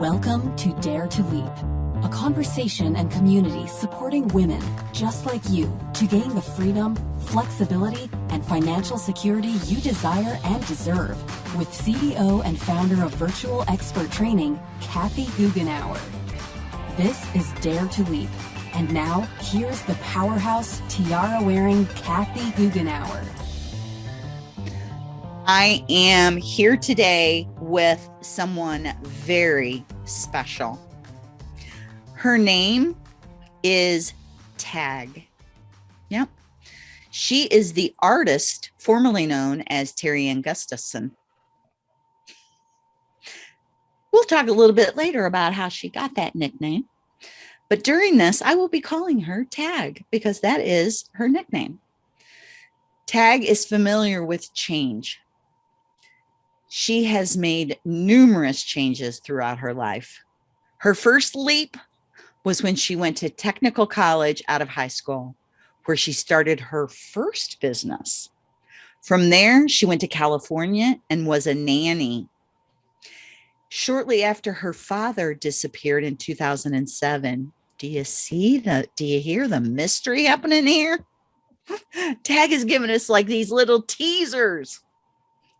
Welcome to Dare to Leap, a conversation and community supporting women just like you to gain the freedom, flexibility, and financial security you desire and deserve with CEO and founder of Virtual Expert Training, Kathy Goughenour. This is Dare to Leap. And now, here's the powerhouse tiara-wearing Kathy Goughenour. I am here today with someone very special. Her name is Tag. Yep. She is the artist formerly known as Terry Ann Gustafson. We'll talk a little bit later about how she got that nickname. But during this, I will be calling her Tag because that is her nickname. Tag is familiar with change. She has made numerous changes throughout her life. Her first leap was when she went to technical college out of high school, where she started her first business. From there, she went to California and was a nanny shortly after her father disappeared in 2007 do you see the, do you hear the mystery happening here? Tag is giving us like these little teasers.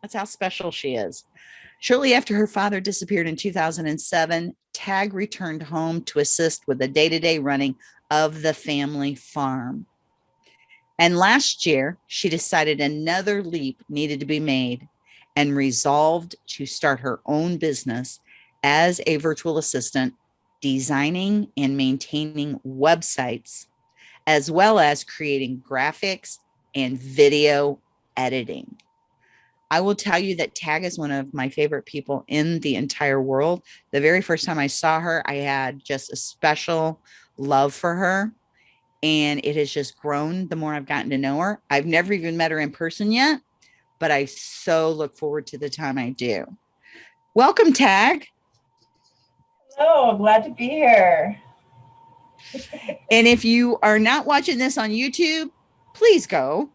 That's how special she is. Shortly after her father disappeared in 2007, Tag returned home to assist with the day-to-day -day running of the family farm. And last year, she decided another leap needed to be made and resolved to start her own business as a virtual assistant designing and maintaining websites, as well as creating graphics and video editing. I will tell you that Tag is one of my favorite people in the entire world. The very first time I saw her, I had just a special love for her. And it has just grown the more I've gotten to know her. I've never even met her in person yet, but I so look forward to the time I do. Welcome, Tag. Oh, glad to be here. and if you are not watching this on YouTube, please go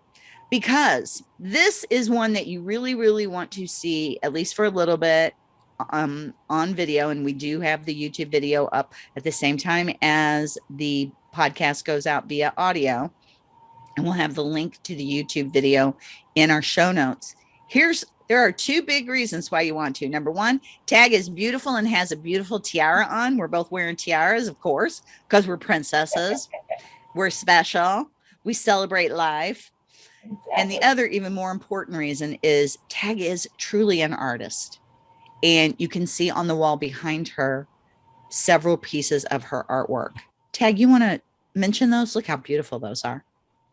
because this is one that you really, really want to see, at least for a little bit um, on video. And we do have the YouTube video up at the same time as the podcast goes out via audio. And we'll have the link to the YouTube video in our show notes. Here's there are two big reasons why you want to. Number one, Tag is beautiful and has a beautiful tiara on. We're both wearing tiaras, of course, because we're princesses. we're special. We celebrate life. And the other even more important reason is Tag is truly an artist. And you can see on the wall behind her several pieces of her artwork. Tag, you want to mention those? Look how beautiful those are.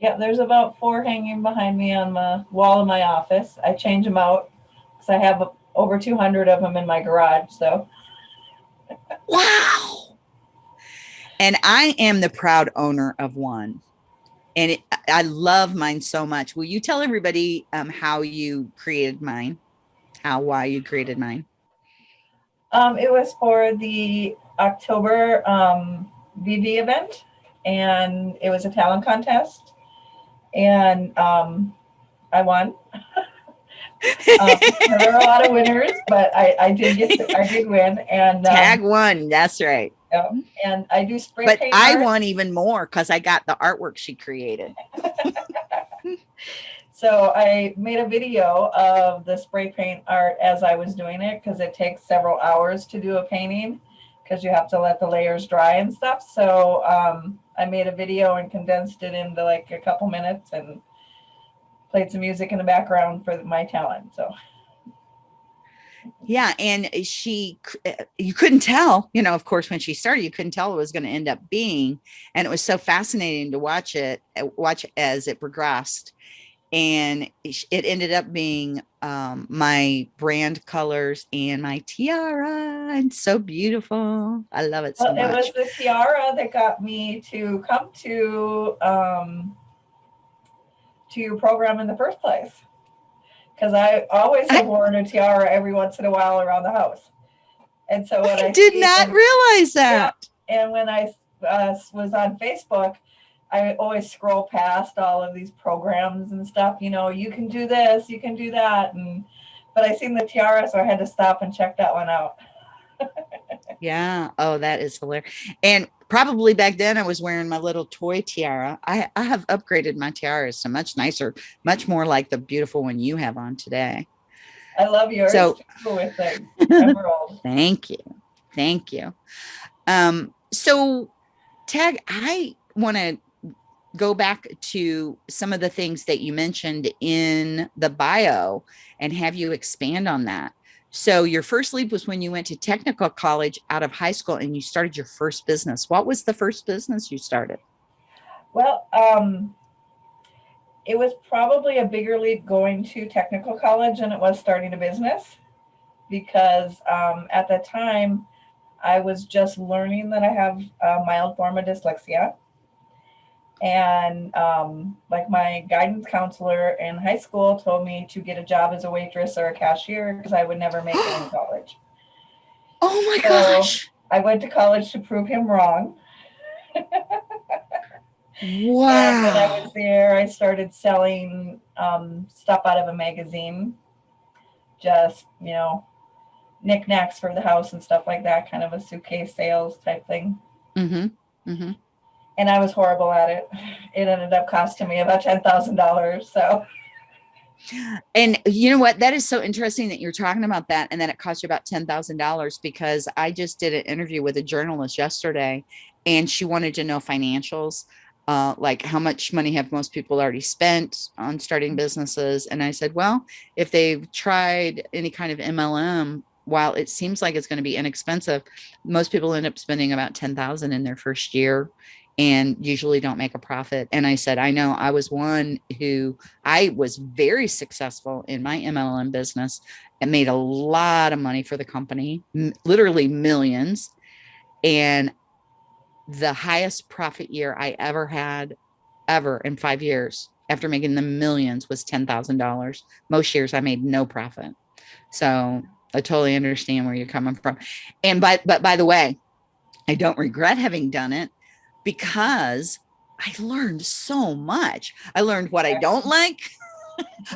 Yeah, there's about four hanging behind me on the wall in my office. I change them out because I have over 200 of them in my garage. So, wow. And I am the proud owner of one. And it, I love mine so much. Will you tell everybody um, how you created mine? How, why you created mine? Um, it was for the October um, VV event and it was a talent contest and um, I won. um, there were a lot of winners, but I, I did get I did win and um, tag one. That's right. Yeah, and I do spray. Paint. But I art. won even more because I got the artwork she created. so I made a video of the spray paint art as I was doing it because it takes several hours to do a painting because you have to let the layers dry and stuff. So um, I made a video and condensed it into like a couple minutes and played some music in the background for my talent. So yeah and she eh, you couldn't tell you know of course when she started you couldn't tell it was going to end up being and it was so fascinating to watch it eh, watch as it progressed and it ended up being um, my brand colors and my tiara and so beautiful. I love it so well, it was the tiara that got me to come to um, to your program in the first place because i always have worn a tiara every once in a while around the house and so when i, I did not realize that yeah, and when i uh, was on facebook I always scroll past all of these programs and stuff, you know, you can do this, you can do that. And, but I seen the tiara, so I had to stop and check that one out. Yeah. Oh, that is hilarious. And probably back then I was wearing my little toy tiara. I, I have upgraded my tiaras to much nicer, much more like the beautiful one you have on today. I love yours So- with. Thank you. Thank you. Um, so Tag, I want to go back to some of the things that you mentioned in the bio and have you expand on that. So your first leap was when you went to technical college out of high school and you started your first business. What was the first business you started? Well, um, it was probably a bigger leap going to technical college than it was starting a business because um, at the time I was just learning that I have a mild form of dyslexia. And um, like my guidance counselor in high school told me to get a job as a waitress or a cashier because I would never make it in college. Oh my So- gosh. I went to college to prove him wrong. And when I was there, I started selling um, stuff out of a magazine, just, you know, knickknacks for the house and stuff like that, kind of a suitcase sales type thing. hmm hmm And I was horrible at it. It ended up costing me about $10,000. So, And you know what? That is so interesting that you're talking about that. And then it cost you about $10,000 because I just did an interview with a journalist yesterday and she wanted to know financials. Uh, like how much money have most people already spent on starting businesses? And I said, well, if they've tried any kind of MLM, while it seems like it's going to be inexpensive, most people end up spending about 10,000 in their first year and usually don't make a profit. And I said, I know I was one who I was very successful in my MLM business and made a lot of money for the company, literally millions. And the highest profit year I ever had, ever in five years, after making the millions, was $10,000. Most years I made no profit. So I totally understand where you're coming from. And by, but by the way, I don't regret having done it because I learned so much. I learned what I don't like.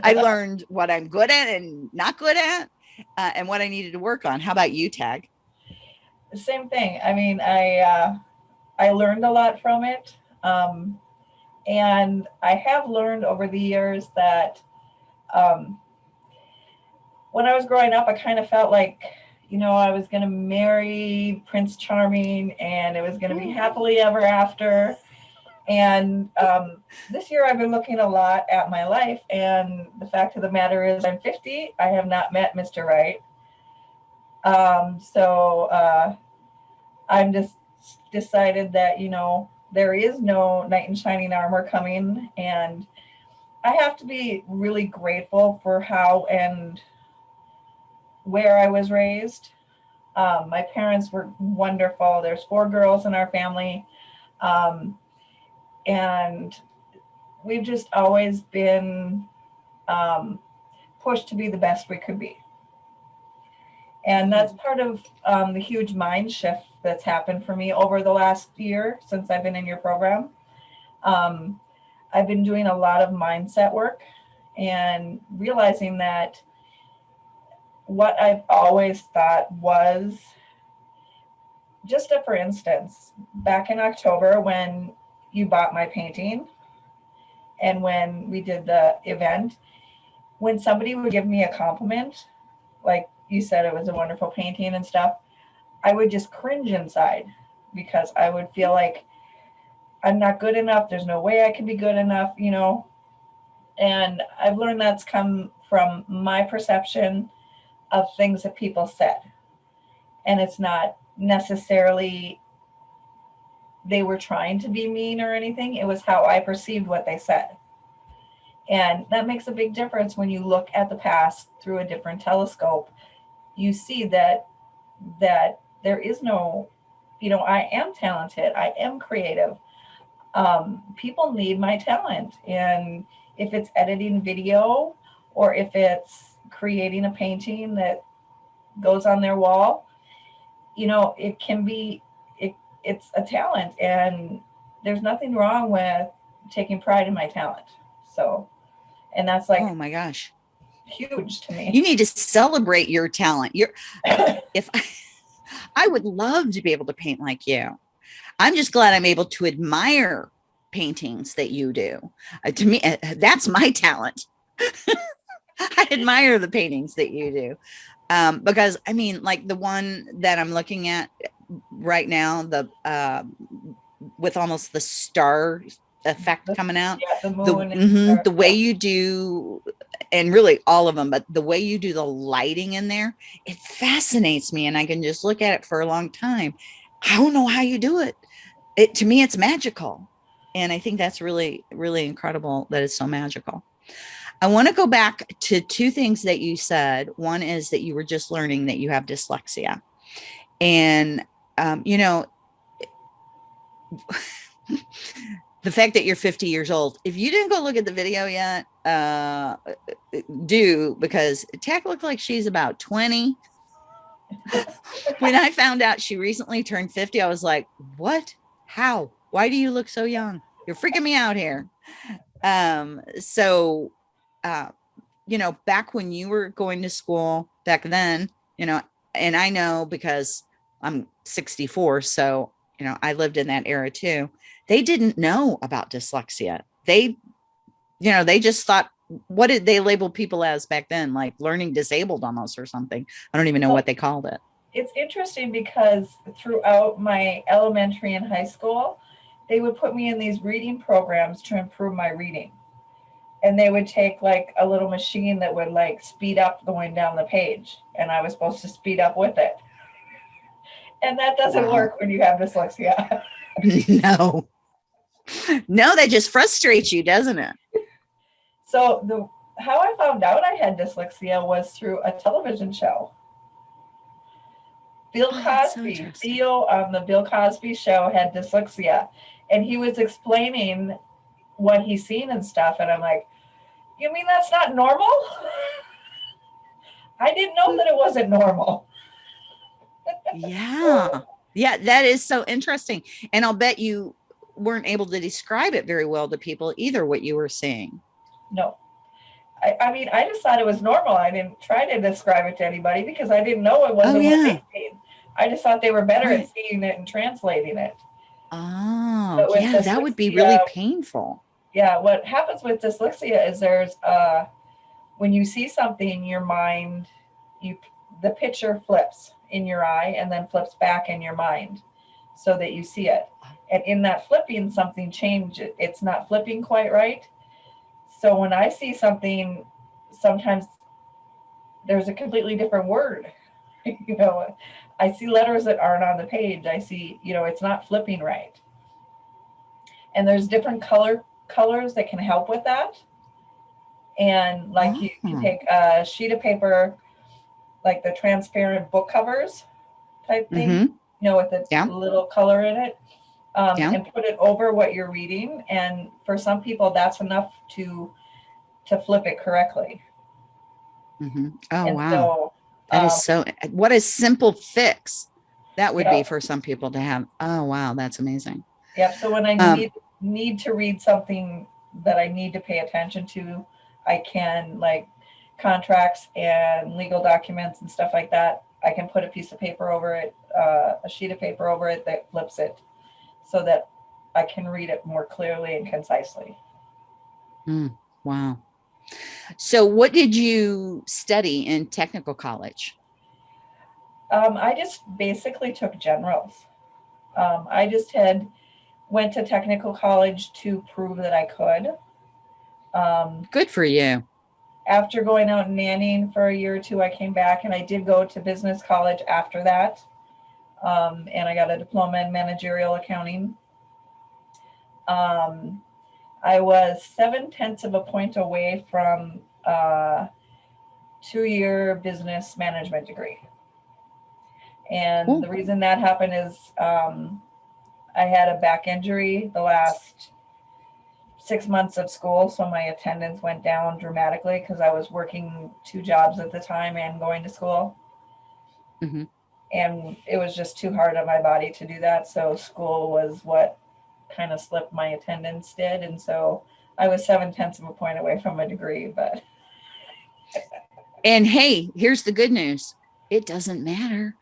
I learned what I'm good at and not good at, uh, and what I needed to work on. How about you, Tag? same thing. I mean, I, uh, I learned a lot from it. Um, and I have learned over the years that um, when I was growing up, I kind of felt like, you know, I was going to marry Prince Charming and it was going to be happily ever after. And um, this year I've been looking a lot at my life. And the fact of the matter is, I'm 50. I have not met Mr. Right. Um, so uh, I'm just decided that, you know, there is no knight in shining armor coming. And I have to be really grateful for how and where I was raised. Um, my parents were wonderful. There's four girls in our family. Um, and we've just always been um, pushed to be the best we could be. And that's part of um, the huge mind shift that's happened for me over the last year since I've been in your program. Um, I've been doing a lot of mindset work and realizing that what I've always thought was just a, for instance, back in October when you bought my painting and when we did the event, when somebody would give me a compliment, like you said, it was a wonderful painting and stuff, I would just cringe inside because I would feel like I'm not good enough. There's no way I can be good enough, you know. And I've learned that's come from my perception of things that people said. And it's not necessarily they were trying to be mean or anything. It was how I perceived what they said. And that makes a big difference when you look at the past through a different telescope. You see that that there is no, you know, I am talented. I am creative. Um, people need my talent. And if it's editing video or if it's creating a painting that goes on their wall, you know, it can be, it, it's a talent and there's nothing wrong with taking pride in my talent. So, and that's like oh my gosh. huge to me. You need to celebrate your talent. You're if I, I would love to be able to paint like you. I'm just glad I'm able to admire paintings that you do. Uh, to me, uh, that's my talent. I admire the paintings that you do. Um, because I mean, like the one that I'm looking at right now, the uh, with almost the star effect coming out. Yeah, the The, and mhm, the way you do, and really all of them, but the way you do the lighting in there, it fascinates me, and I can just look at it for a long time. I don't know how you do it. It to me, it's magical, and I think that's really, really incredible that it's so magical. I want to go back to two things that you said. One is that you were just learning that you have dyslexia. And, um, you know, the fact that you're 50 years old, if you didn't go look at the video yet, uh, do because Tag looked like she's about 20. when I found out she recently turned 50, I was like, what? How? Why do you look so young? You're freaking me out here. Um, so uh, you know, back when you were going to school back then, you know, and I know because I'm 64, so, you know, I lived in that era too. They didn't know about dyslexia. They, you know, they just thought, what did they label people as back then? Like learning disabled almost or something. I don't even know what they called it. It's interesting because throughout my elementary and high school, they would put me in these reading programs to improve my reading. And they would take like a little machine that would like speed up going down the page. And I was supposed to speed up with it. And that doesn't Wow. work when you have dyslexia. no. No, that just frustrates you, doesn't it? So the how I found out I had dyslexia was through a television show. Bill Oh, that's so Cosby. Theo on um, the Bill Cosby show had dyslexia, and he was explaining what he's seen and stuff, and I'm like, "You mean that's not normal?" I didn't know that it wasn't normal. yeah yeah that is so interesting and i'll bet you weren't able to describe it very well to people either what you were seeing No. I, I mean, I just thought it was normal. I didn't try to describe it to anybody because I didn't know it oh, wasn't what yeah. I just thought they were better Right. at seeing it and translating it. oh yeah that would be really dyslexia- painful Yeah, what happens with dyslexia is there's uh when you see something, your mind, you the picture flips in your eye and then flips back in your mind so that you see it. And in that flipping, something changes. It's not flipping quite right. So when I see something, sometimes there's a completely different word. you know, I see letters that aren't on the page. I see, you know, it's not flipping right. And there's different color colors that can help with that. And like you, you Ah. take a sheet of paper, like the transparent book covers type thing, Mhm. you know, with a Yeah. little color in it, um, Yeah. and put it over what you're reading. And for some people, that's enough to to flip it correctly. Mhm. oh and wow so that um, is so what a simple fix that would be for some people to have oh wow that's amazing Yeah. So when I Um, need need to read something that I need to pay attention to, I can like contracts and legal documents and stuff like that. I can put a piece of paper over it, uh, a sheet of paper over it that flips it, so that I can read it more clearly and concisely. wow so what did you study in technical college Um, I just basically took generals. Um, I just had went to technical college to prove that I could. Um, good for you after going out and nannying for a year or two, I came back and I did go to business college after that. Um, and I got a diploma in managerial accounting. Um, I was seven tenths of a point away from a two year business management degree. And Cool. the reason that happened is um, I had a back injury the last six months of school, so my attendance went down dramatically because I was working two jobs at the time and going to school. Mhm. And it was just too hard on my body to do that. So school was what kind of slipped my attendance did. And so I was seven tenths of a point away from a degree, but And hey, here's the good news. It doesn't matter.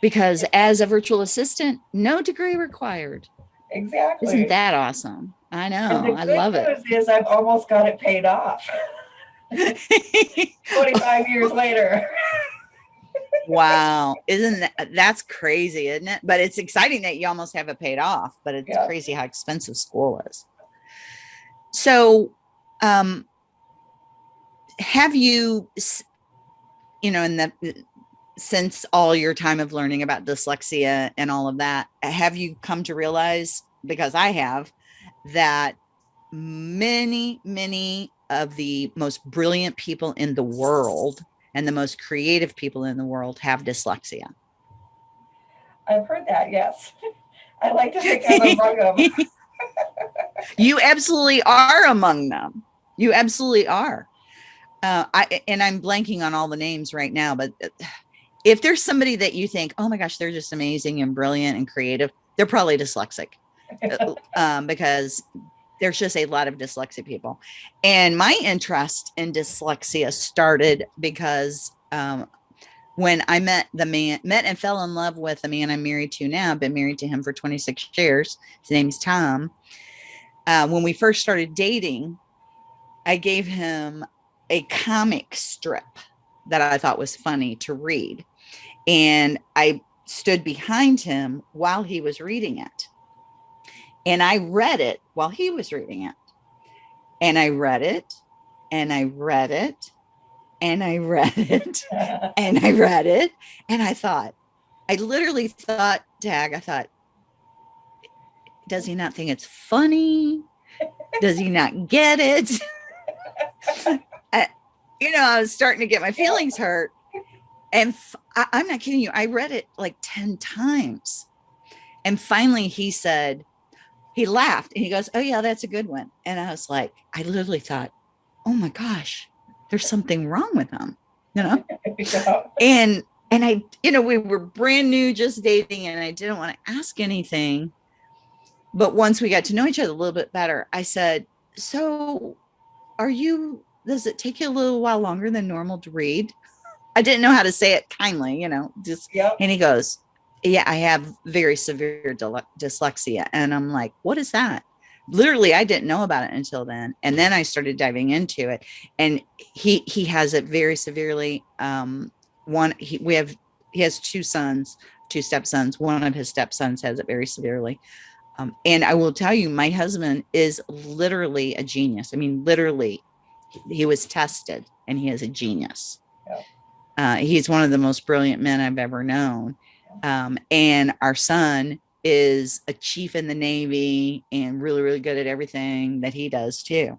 Because as a virtual assistant, no degree required. Exactly. Isn't that awesome? I know. I love it. Is I've almost got it paid off. 25 years later. wow. Isn't that that's crazy, isn't it? But it's exciting that you almost have it paid off, but it's Yeah. crazy how expensive school is. So, um, have you, you know, in the since all your time of learning about dyslexia and all of that, have you come to realize, because I have, that many, many of the most brilliant people in the world and the most creative people in the world have dyslexia. I've heard that, yes. I like to think I'm among them. you absolutely are among them. You absolutely are. Uh, I and I'm blanking on all the names right now, but uh, if there's somebody that you think, oh my gosh, they're just amazing and brilliant and creative, they're probably dyslexic uh, um, because there's just a lot of dyslexic people. And my interest in dyslexia started because um, when I met the man, met and fell in love with the man I'm married to now, I've been married to him for 26 years. His name's Tom. Uh, when we first started dating, I gave him a comic strip that I thought was funny to read. And I stood behind him while he was reading it. And I read it while he was reading it. And I read it and I read it and I read it and I read it. And I thought, I literally thought, Tag, I thought, does he not think it's funny? Does he not get it? I- you know, I was starting to get my feelings hurt. And I'm not kidding you. I read it like 10 times. And finally he said, he laughed and he goes, Oh, yeah, that's a good one. And I was like, I literally thought, Oh my gosh, there's something wrong with him, you know? Yeah. and and i you know we were brand new just dating and i didn't want to ask anything but once we got to know each other a little bit better i said so are you does it take you a little while longer than normal to read i didn't know how to say it kindly you know just Yep. and he goes yeah i have very severe dyslexia. And i'm like what is that? Literally i didn't know about it until then. And then i started diving into it. And he he has it very severely. Um one he, we have he has two sons two stepsons. One of his stepsons has it very severely. Um, and i will tell you my husband is literally a genius. I mean literally he- he was tested and he is a genius. Yeah. Uh, he's one of the most brilliant men i've ever known. Um, and our son is a chief in the navy and really really good at everything that he does too.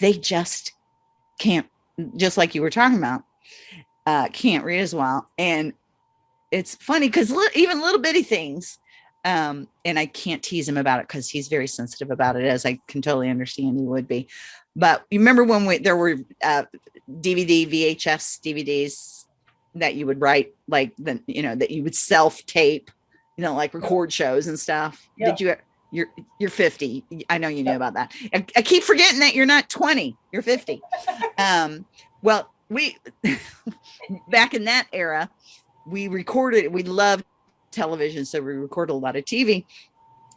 They just can't just like you were talking about uh can't read as well. And it's funny because li- even little bitty things um and i can't tease him about it because he's very sensitive about it as i can totally understand he would be. But you remember when we there were uh dvd vhs dvds that you would write like the you know that you would self tape you know like record shows and stuff? Yeah. did you you're you're 50 i know you knew Yeah. about that. I, I keep forgetting that you're not 20 you're 50 um well we back in that era we recorded we loved television so we recorded a lot of tv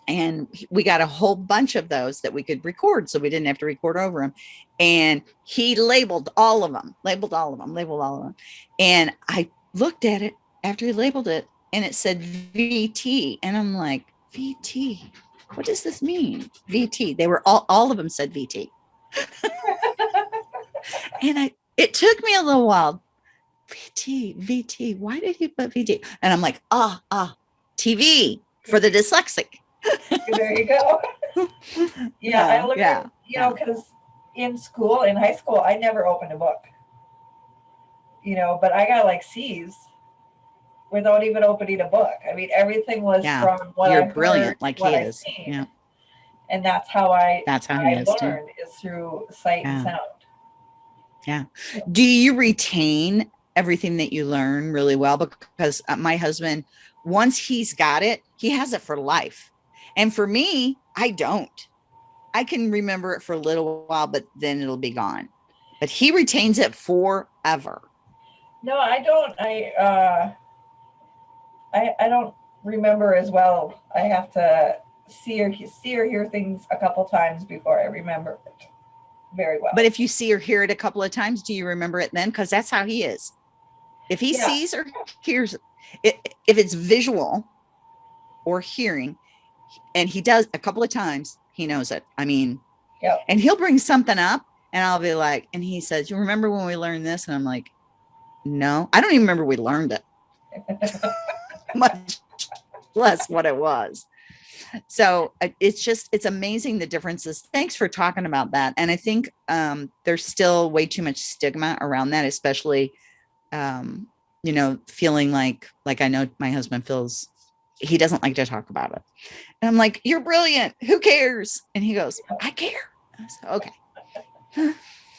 and we got a whole bunch of those that we could record so we didn't have to record over them and he labeled all of them labeled all of them labeled all of them and i looked at it after he labeled it and it said vt and i'm like vt what does this mean? Vt they were all all of them said vt and i it took me a little while. Vt vt why did he put vt and i'm like ah ah tv for the dyslexic there you go. Yeah, I Yeah, at, you know, because in school, in high school, I never opened a book. You know, but I got like C's without even opening a book. I mean, everything was Yeah, from what you're I brilliant heard, like he is. seen. Yeah. And that's how I That's how I too. learned is through sight and sound. Yeah. Do you retain everything that you learn really well? Because uh, my husband, once he's got it, he has it for life. And for me, I don't. I can remember it for a little while, but then it'll be gone. But he retains it forever. No, I don't. I uh, I, I don't remember as well. I have to see or see or hear things a couple times before I remember it very well. But if you see or hear it a couple of times, do you remember it then? Because that's how he is. If he Yeah. sees or hears it, if it's visual or hearing, and he does a couple of times, he knows it. I mean, Yep. and he'll bring something up and I'll be like, and he says, You remember when we learned this? And I'm like, No, I don't even remember we learned it, much less what it was. So uh, it's just, it's amazing the differences. Thanks for talking about that. And I think um, there's still way too much stigma around that, especially, um, you know, feeling like, like I know my husband feels he doesn't like to talk about it. And I'm like, You're brilliant. Who cares? And he goes, I care. I said, okay.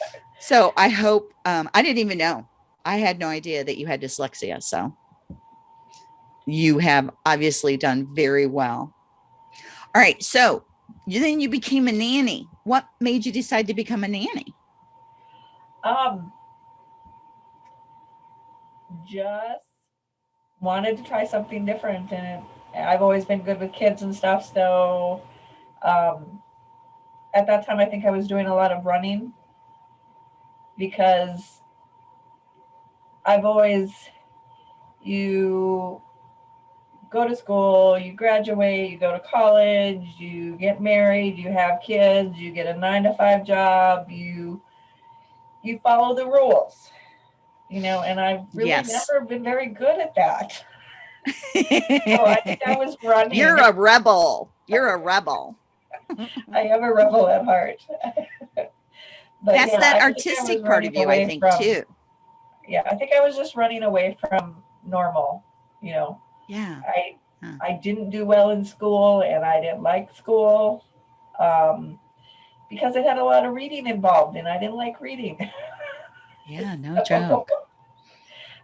so I hope um, I didn't even know. I had no idea that you had dyslexia. So you have obviously done very well. All right. So then you became a nanny. What made you decide to become a nanny? Um, just wanted to try something different, and I've always been good with kids and stuff. So, um, at that time, I think I was doing a lot of running because I've always you go to school, you graduate, you go to college, you get married, you have kids, you get a nine to five job, you you follow the rules you know and i've really Yes. never been very good at that so i think i was running You're a rebel. You're a rebel. i am a rebel at heart but That's yeah, that I artistic part of you, I think, from- too. yeah i think i was just running away from normal you know Yeah. i Huh. i didn't do well in school and i didn't like school um because it had a lot of reading involved and i didn't like reading Yeah. No joke.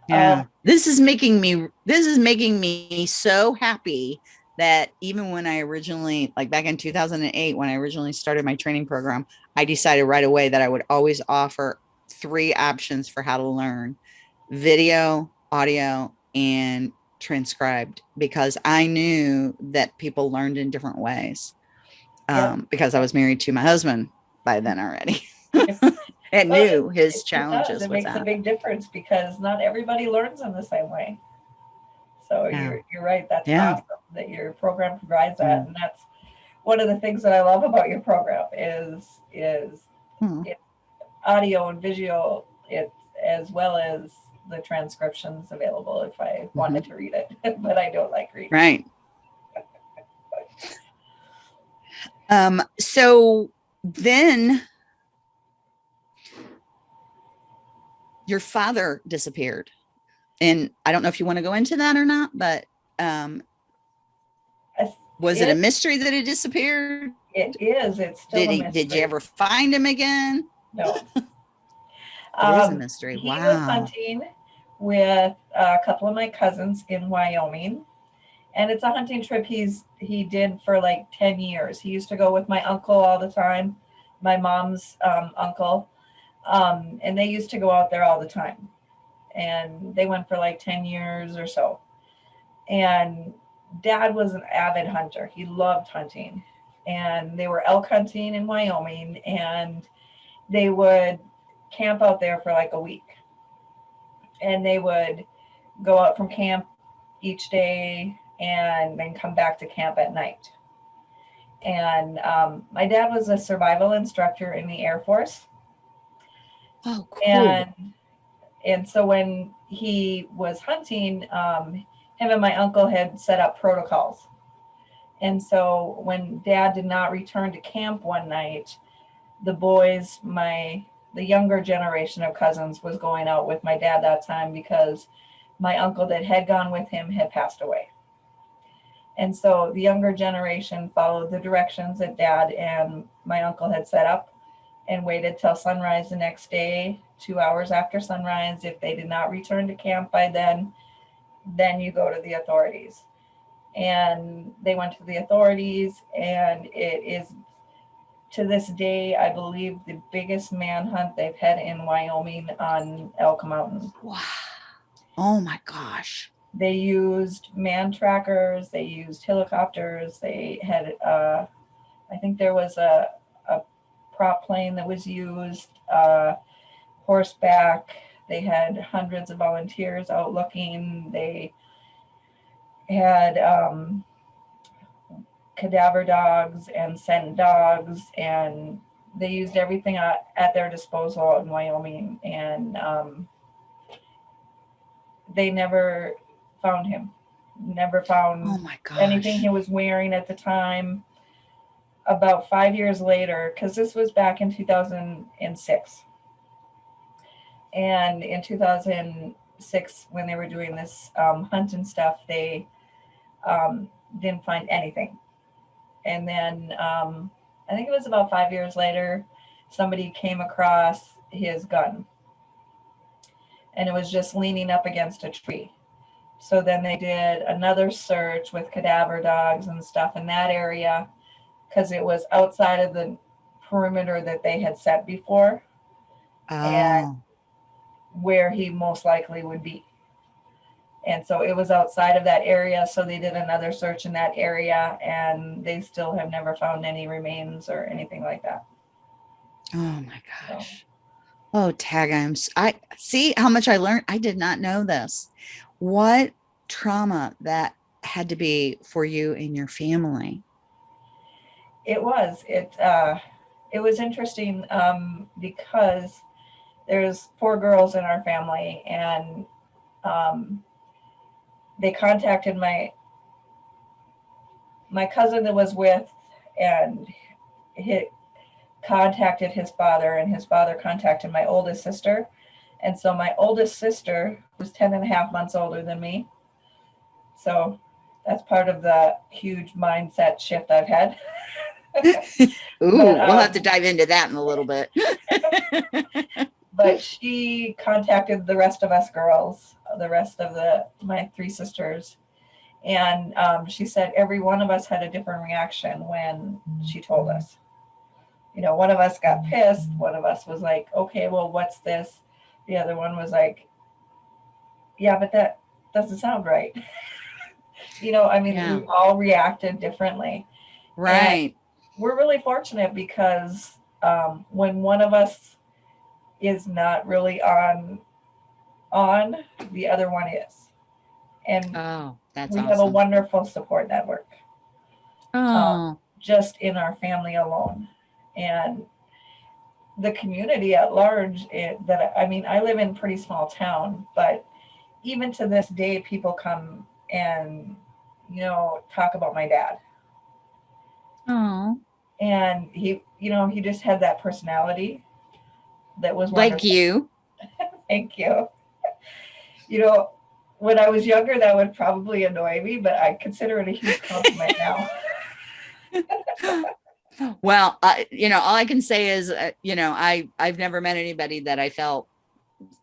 Yeah. Um, this is making me this is making me so happy that even when I originally like back in 2008 when I originally started my training program, I decided right away that I would always offer three options for how to learn: video, audio, and transcribed because I knew that people learned in different ways. Um, because I was married to my husband by then already. and Well, knew his It does. challenges It with makes that. a big difference because not everybody learns in the same way. So Yeah. you're you're right. That's Yeah. awesome that your program provides that, Mm. and that's one of the things that I love about your program is is Hmm. audio and visual. It's as well as the transcriptions available if I wanted to read it, but I don't like reading. Right. Um, so then your father disappeared. And I don't know if you want to go into that or not, but um was it a mystery that he disappeared? It is. It's still Did a he did you ever find him again? No. it It is a Um, mystery. He was hunting with a couple of my cousins in Wyoming. And it's a hunting trip he's he did for like 10 years. He used to go with my uncle all the time, my mom's um, uncle. Um, and they used to go out there all the time. And they went for like 10 years or so. And dad was an avid hunter. He loved hunting. And they were elk hunting in Wyoming and they would camp out there for like a week. And they would go out from camp each day and then come back to camp at night. And um, my dad was a survival instructor in the Air Force. Oh, cool. And and so when he was hunting, um, him and my uncle had set up protocols. And so when dad did not return to camp one night, the boys, my the younger generation of cousins was going out with my dad that time because my uncle that had gone with him had passed away. And so the younger generation followed the directions that dad and my uncle had set up and waited till sunrise the next day, two hours after sunrise. If they did not return to camp by then, then you go to the authorities. And they went to the authorities, and it is to this day, I believe, the biggest manhunt they've had in Wyoming on Elk Mountain. wow. Oh my gosh. they used man trackers, they used helicopters, they had, uh, I think there was a, a prop plane that was used, uh, horseback. They had hundreds of volunteers out looking. They had um, cadaver dogs and scent dogs, and they used everything at, at their disposal in Wyoming. And um, they never found him, never found Oh anything he was wearing at the time. About five years later, because this was back in 2006. And in 2006, when they were doing this um, hunt and stuff, they um, didn't find anything. And then um, I think it was about five years later, somebody came across his gun. And it was just leaning up against a tree. So then they did another search with cadaver dogs and stuff in that area because it was outside of the perimeter that they had set before Oh, where he most likely would be. And so it was outside of that area. So they did another search in that area and they still have never found any remains or anything like that. oh my gosh. Oh, tag. I'm, I see how much I learned. I did not know this. What trauma that had to be for you and your family. It was, it, uh, it was interesting, um, because there's four girls in our family and, um, they contacted my, my cousin that was with and he contacted his father and his father contacted my oldest sister. And so my oldest sister was 10 and a half months older than me. So that's part of the huge mindset shift I've had. Ooh, we'll have um, to dive into that in a little bit. but she contacted the rest of us girls, the rest of the my three sisters, and um, she said every one of us had a different reaction when she told us. You know, one of us got pissed. One of us was like, "Okay, well, what's this?" The other one was like, "Yeah, but that doesn't sound right." you know, I mean, Yeah. we all reacted differently right. We're really fortunate because um, when one of us is not really on on the other one is. And Oh, that's we have a wonderful support network Oh, just in our family alone. And the community at large it, that i mean i live in a pretty small town but even to this day people come and you know talk about my dad. Oh, and he you know he just had that personality that was like you. thank you you know when i was younger that would probably annoy me but i consider it a huge compliment now Well, I, you know, all I can say is, uh, you know, I, I've never met anybody that I felt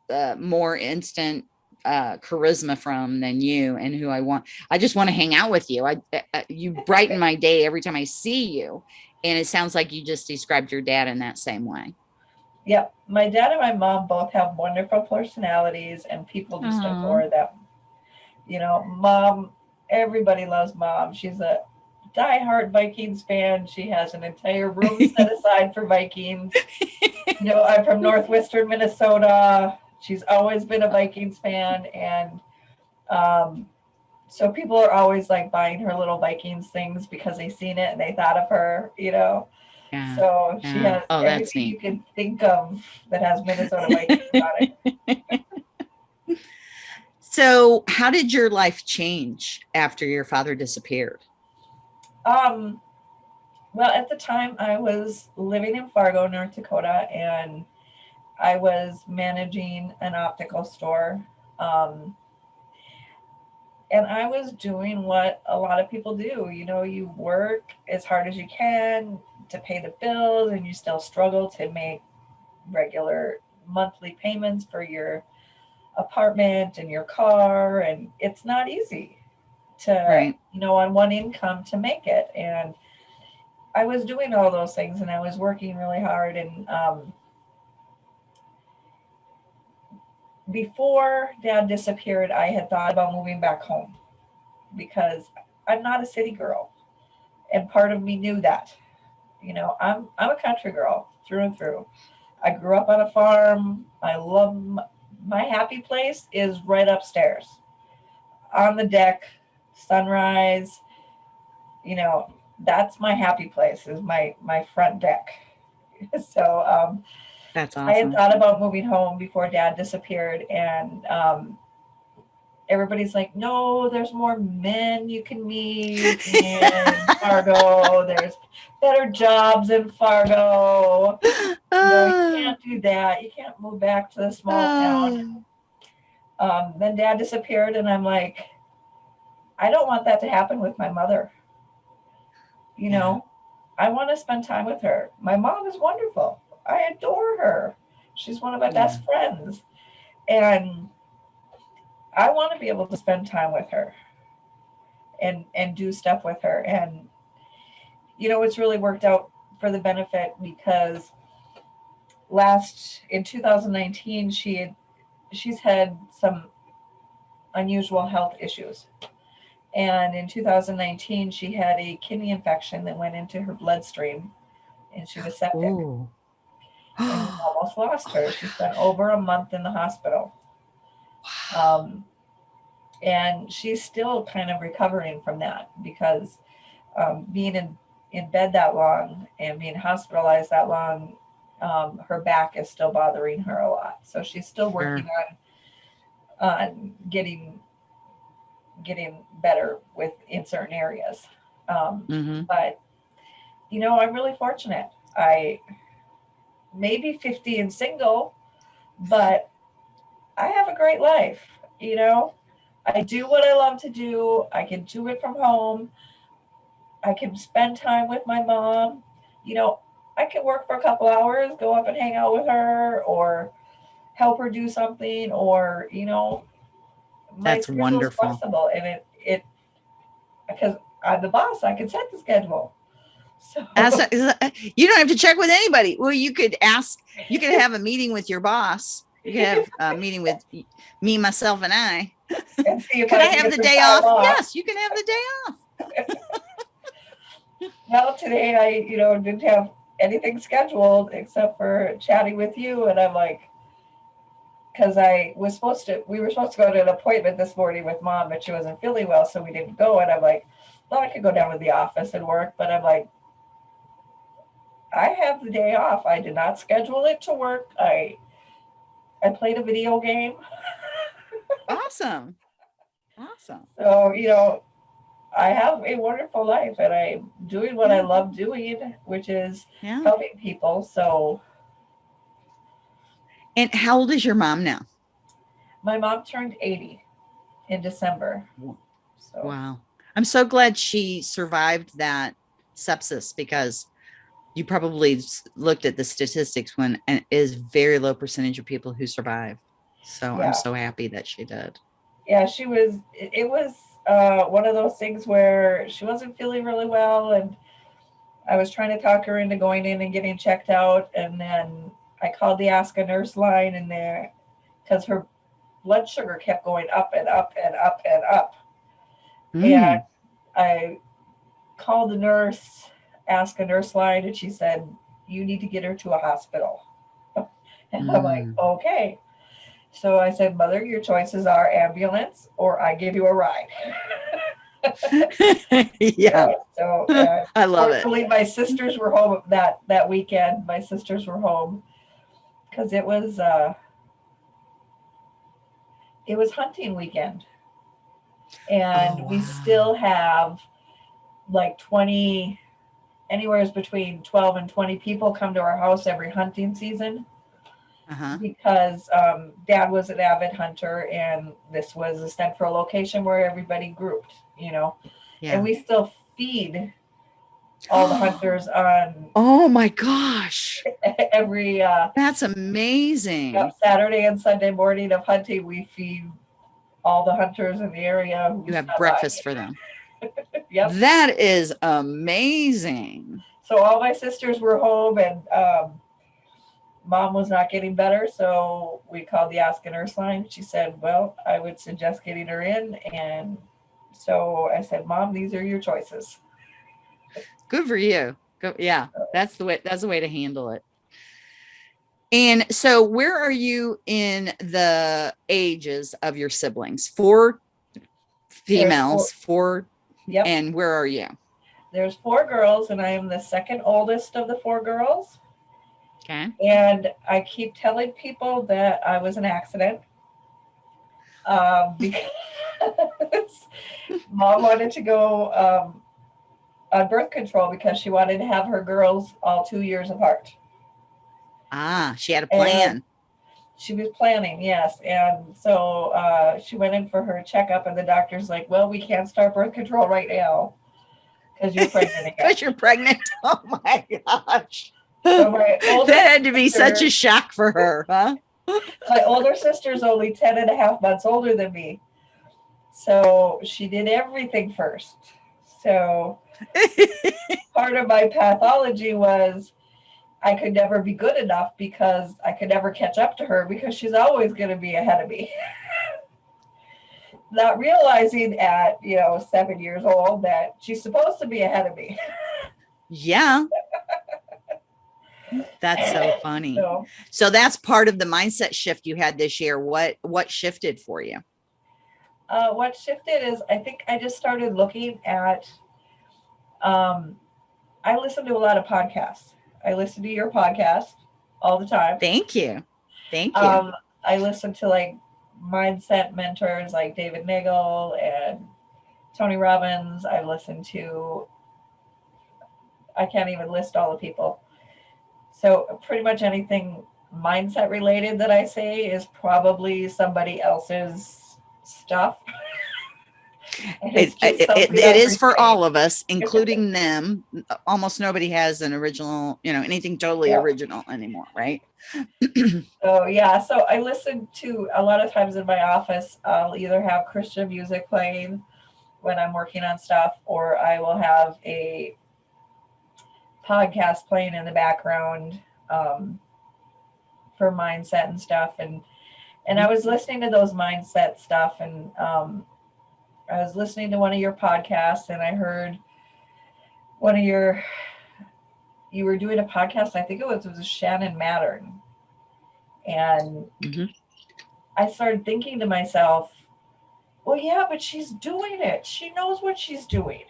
uh, more instant uh, charisma from than you and who I want. I just want to hang out with you. I, uh, you brighten my day every time I see you. And it sounds like you just described your dad in that same way. Yep. My dad and my mom both have wonderful personalities and people just Aw. adore them. You know, mom, everybody loves mom. She's a diehard Vikings fan. She has an entire room set aside for Vikings. You know, I'm from Northwestern Minnesota. She's always been a Vikings fan. And um, so people are always like buying her little Vikings things because they seen it and they thought of her, you know. Yeah. So she yeah. has Oh, everything you can think of that has Minnesota Vikings on it. So how did your life change after your father disappeared? Um, well, at the time I was living in Fargo, North Dakota, and I was managing an optical store. Um, and I was doing what a lot of people do. You know, you work as hard as you can to pay the bills, and you still struggle to make regular monthly payments for your apartment and your car. And it's not easy to, Right. you know, on one income to make it. And I was doing all those things and I was working really hard. And um, before dad disappeared, I had thought about moving back home because I'm not a city girl. And part of me knew that. You know, I'm I'm a country girl through and through. I grew up on a farm. I love my happy place is right upstairs on the deck, sunrise. You know, that's my happy place is my my front deck. so um That's I had thought about moving home before dad disappeared and um everybody's like, no, there's more men you can meet in Fargo. There's better jobs in Fargo. No, Ah, you can't do that. You can't move back to the small town. Um, then dad disappeared, and I'm like, I don't want that to happen with my mother. You know, I want to spend time with her. My mom is wonderful. I adore her. She's one of my best friends. And I want to be able to spend time with her and and do stuff with her. And you know, it's really worked out for the benefit because last in 2019 she had she's had some unusual health issues and in 2019 she had a kidney infection that went into her bloodstream and she was septic Ooh. Almost lost her she spent over a month in the hospital. Um, and she's still kind of recovering from that because um, being in, in bed that long and being hospitalized that long um, her back is still bothering her a lot. So she's still working on on getting getting better with in certain areas. Um, Mhm. but you know i'm really fortunate. I maybe 50 and single but i have a great life you know? I do what i love to do. I can do it from home. I can spend time with my mom. You know i can work for a couple hours go up and hang out with her or help her do something or you know my That's wonderful. flexible and it it because i'm the boss i can set the schedule so That's not- is that- you don't have to check with anybody. Well, you could ask, you could have a meeting with your boss. You could have a meeting with me, myself, and I. and Could I can have the day time off? Yes, you can have the day off. Well, today I, you know, didn't have anything scheduled except for chatting with you, and I'm like, because I was supposed to, we were supposed to go to an appointment this morning with mom, but she wasn't feeling well, so we didn't go. And I'm like, well, I could go down to the office and work, but I'm like, I have the day off. I did not schedule it to work. I, I played a video game, Awesome. Awesome. so you know, I have a wonderful life, and I'm doing what I love doing, which is Yeah. helping people. So. And how old is your mom now? My mom turned 80 in December. So Wow. I'm so glad she survived that sepsis because you probably looked at the statistics when and it is very low percentage of people who survive. So Yeah. I'm so happy that she did. yeah, she was it, it was uh one of those things where she wasn't feeling really well and I was trying to talk her into going in and getting checked out and then I called the Ask a Nurse line in there because her blood sugar kept going up and up and up and up. Mm. And I called the nurse, asked a nurse line, and she said, You need to get her to a hospital. And I'm like, Mm. Okay. So I said, Mother, your choices are ambulance or I give you a ride. yeah, So uh, I love it. my sisters were home that that weekend. My sisters were home because it was uh, it was hunting weekend, and Oh, we still have like twenty, anywhere between twelve and twenty people come to our house every hunting season Uh-huh. because um, Dad was an avid hunter, and this was a central location where everybody grouped. You know, Yeah. and we still feed all the hunters on oh my gosh. every uh, That's amazing. yep, Saturday and Sunday morning of hunting. We feed all the hunters in the area. You have stop by. breakfast for them. Yep. That is amazing. So all my sisters were home, and um, mom was not getting better, so we called the Ask a Nurse line. She said, "Well, I would suggest getting her in," and so I said, "Mom, these are your choices." Good for you. Go, yeah, that's the way. That's the way to handle it. And so, where are you in the ages of your siblings? Four females, four, Yep. and where are you? There's four girls, and I am the second oldest of the four girls. Okay. And I keep telling people that I was an accident. Um, because mom wanted to go um, on birth control because she wanted to have her girls all two years apart. Ah, she had a And- plan. She was planning, yes. And so uh, she went in for her checkup, and the doctor's like, Well, we can't start birth control right now because you're pregnant again. Because you're pregnant. Oh my gosh. So my That had to be such a shock for her, huh? my older sister's only 10 and a half months older than me. So she did everything first. So part of my pathology was I could never be good enough because I could never catch up to her because she's always going to be ahead of me. Not realizing at, you know, seven years old that she's supposed to be ahead of me. yeah. That's so funny. So So that's part of the mindset shift you had this year. What what shifted for you? uh, what shifted is I think I just started looking at. Um, I listen to a lot of podcasts. I listen to your podcast all the time. Thank you. Thank you. Um, I listen to like mindset mentors like David Nagel and Tony Robbins. I listen to. I can't even list all the people. So pretty much anything mindset related that I say is probably somebody else's stuff. And it, it's it, it, it I'm for all of us, including them. Almost nobody has an original, you know, anything totally Yeah. original anymore, right? So yeah, so I listen to a lot of times in my office. I'll either have Christian music playing when I'm working on stuff, or I will have a podcast playing in the background um, for mindset and stuff. And and I was listening to those mindset stuff, and um, I was listening to one of your podcasts, and I heard one of your you were doing a podcast. I think it was it was Shannon Mattern, and Mhm. I started thinking to myself, well, yeah, but she's doing it. She knows what she's doing.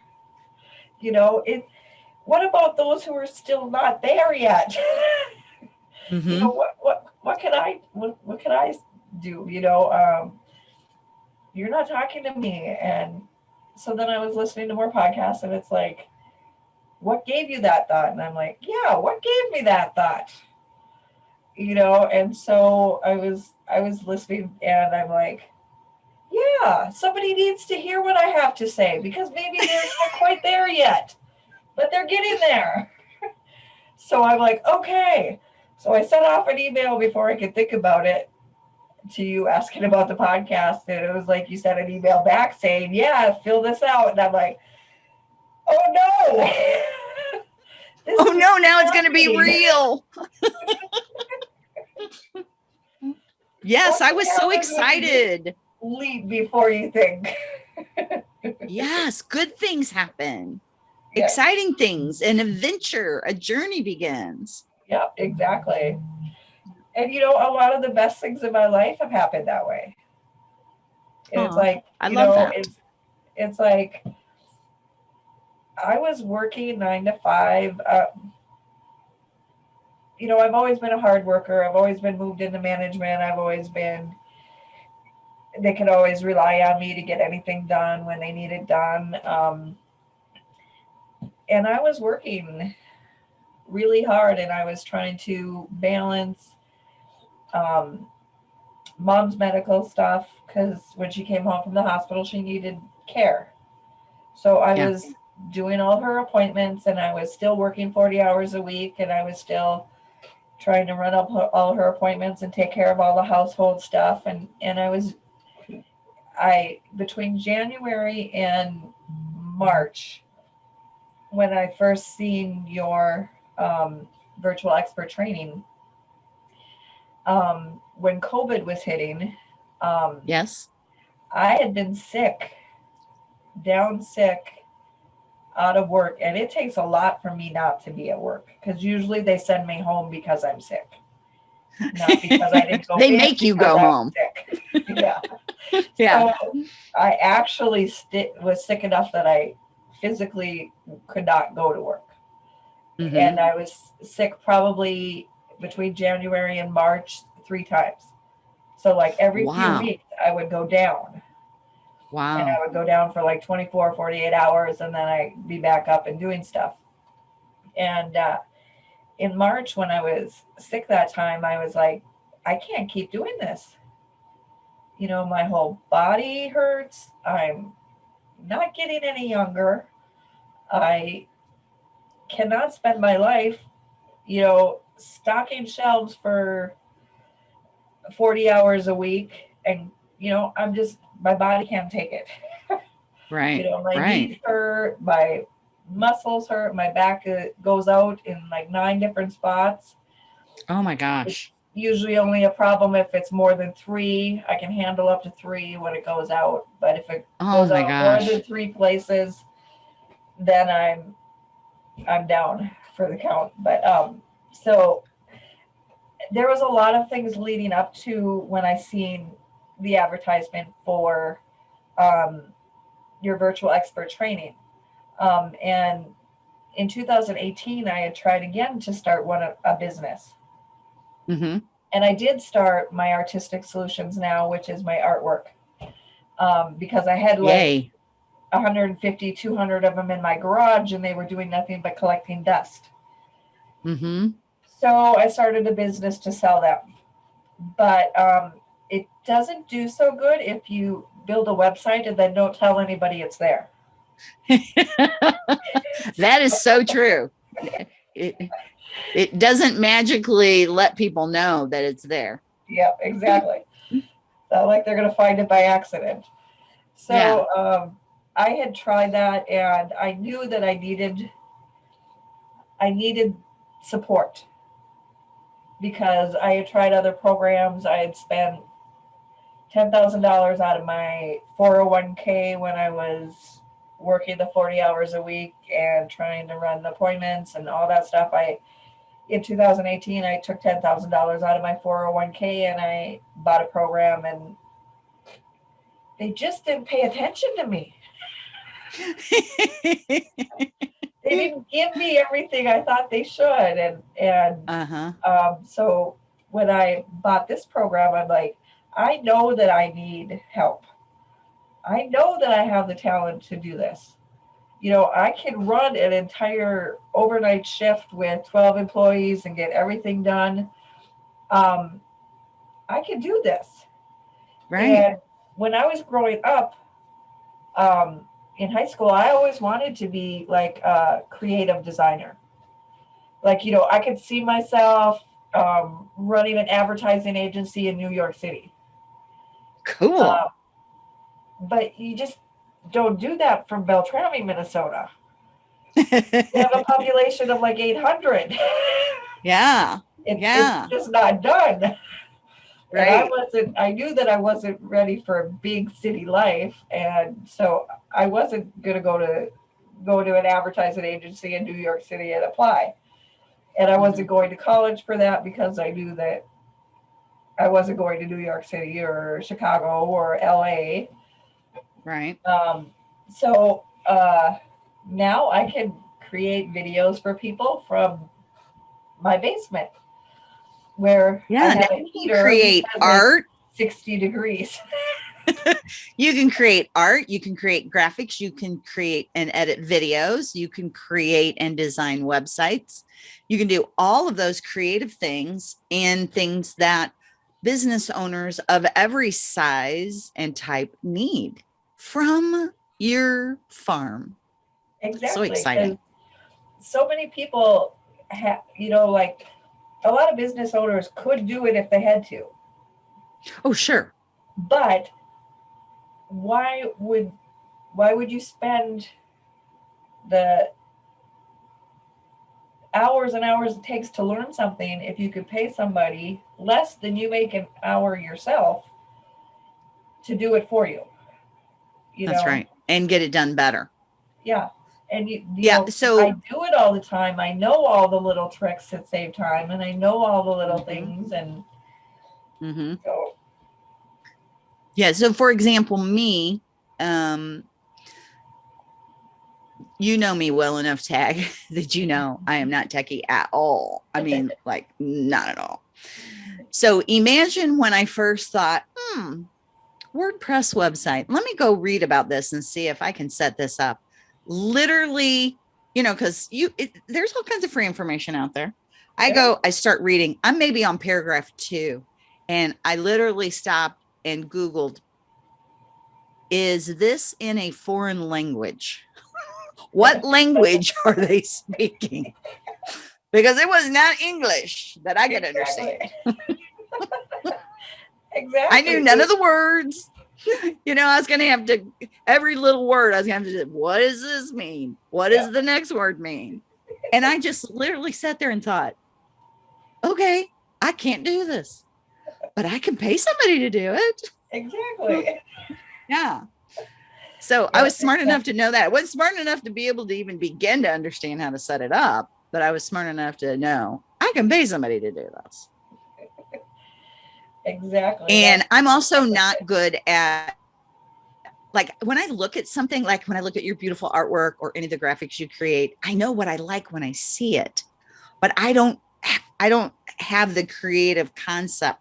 you know, it. What about those who are still not there yet? you Mhm. know, what what what can I what what can I do? You know, um, you're not talking to me, and so then I was listening to more podcasts, and it's like, what gave you that thought? And I'm like, yeah, what gave me that thought? You know, and so I was I was listening, and I'm like, yeah, somebody needs to hear what I have to say because maybe they're not quite there yet, but they're getting there. so I'm like, okay. So I sent off an email before I could think about it to you asking about the podcast. And it was like you sent an email back saying, Yeah, fill this out. And I'm like, Oh no. Oh no, now it's going to be real. yes, I was so excited. Leap before you think. Yes, good things happen. Yeah. Exciting things, an adventure, a journey begins. Yep, exactly. And you know, a lot of the best things in my life have happened that way. And it's like, I you love know, that. it's it's like I was working nine to five. Uh, you know, I've always been a hard worker. I've always been moved into management. I've always been they could always rely on me to get anything done when they need it done. Um, and I was working really hard and I was trying to balance um, mom's medical stuff because when she came home from the hospital, she needed care. So I Yeah. was doing all her appointments and I was still working 40 hours a week and I was still trying to run up her, all her appointments and take care of all the household stuff and and I was I between January and March when I first seen your um, virtual expert training. Um, when COVID was hitting, um, Yes. I had been sick, down sick, out of work, and it takes a lot for me not to be at work because usually they send me home because I'm sick. Not because I didn't go. They make you go I'm home. Sick. yeah. Yeah. So I actually was sick enough that I physically could not go to work. Mhm. And I was sick probably between January and March three times. So like every Wow. few weeks I would go down Wow. and I would go down for like 24, 48 hours and then I'd be back up and doing stuff. And uh, in March, when I was sick that time, I was like, I can't keep doing this. You know, my whole body hurts. I'm not getting any younger. I cannot spend my life, you know, stocking shelves for 40 hours a week. And, you know, I'm just, my body can't take it. Right. You know, my right. knees hurt, my muscles hurt, my back uh, goes out in like nine different spots. Oh my gosh. Usually only a problem if it's more than three. I can handle up to three when it goes out, but if it Oh goes out gosh. more than three places, then I'm I'm down for the count. But um, so there was a lot of things leading up to when I seen the advertisement for um, your virtual expert training. Um, and in 2018, I had tried again to start one a, a business. hmm And I did start my artistic solutions now, which is my artwork. Um, because I had like Yay. 150, 200 of them in my garage and they were doing nothing but collecting dust. hmm So I started a business to sell them. But um, it doesn't do so good if you build a website and then don't tell anybody it's there. that is so true. It, it doesn't magically let people know that it's there. Yep, exactly. Not like they're going to find it by accident. So Yeah. um, I had tried that and I knew that I needed I needed support because I had tried other programs. I had spent ten thousand dollars out of my 401k when I was working the 40 hours a week and trying to run the appointments and all that stuff. I in 2018 I took ten thousand dollars out of my 401k and I bought a program and they just didn't pay attention to me. They didn't give me everything I thought they should and and uh-huh. um, so when I bought this program, I'm like, I know that I need help. I know that I have the talent to do this. You know, I can run an entire overnight shift with 12 employees and get everything done. Um, I can do this. Right. And when I was growing up um, in high school, I always wanted to be like a creative designer. Like, you know, I could see myself um, running an advertising agency in New York City. Cool. Uh, but you just don't do that from Beltrami, Minnesota. We have a population of like 800. yeah. It, Yeah. It's just not done. And I wasn't, I knew that I wasn't ready for a big city life. And so I wasn't going to go to, go to an advertising agency in New York City and apply. And I wasn't going to college for that because I knew that I wasn't going to New York City or Chicago or LA. Right. Um, so uh, now I can create videos for people from my basement where Yeah. now you can create art. 60 degrees. You can create art. You can create graphics. You can create and edit videos. You can create and design websites. You can do all of those creative things and things that business owners of every size and type need from your farm. Exactly. exciting. 'cause So many people have, you know, like a lot of business owners could do it if they had to, Oh, sure. but why would why would you spend the hours and hours it takes to learn something if you could pay somebody less than you make an hour yourself to do it for you. You That's know? right. And get it done better. Yeah. And you, you Yeah, know, so- I do it all the time. I know all the little tricks that save time and I know all the little Mhm. things. And hmm so, Yeah. So for example, me, um, you know me well enough, Tag, that you know I am not techie at all. I mean, like not at all. So imagine when I first thought, hmm, WordPress website. Let me go read about this and see if I can set this up. Literally, you know, because you it, there's all kinds of free information out there. I Yeah. go, I start reading. I'm maybe on paragraph two, and I literally stopped and Googled, is this in a foreign language? what language are they speaking? Because it was not English that I could understand. exactly. I knew none of the words. You know, I was going to have to, every little word, I was going to have to, what does this mean? What does Yeah. the next word mean? And I just literally sat there and thought, okay, I can't do this, but I can pay somebody to do it. Exactly. Yeah. So I was smart enough to know that. I wasn't smart enough to be able to even begin to understand how to set it up, but I was smart enough to know I can pay somebody to do this. Exactly. And I'm also not good at like when I look at something like when I look at your beautiful artwork or any of the graphics you create, I know what I like when I see it, but I don't I don't have the creative concept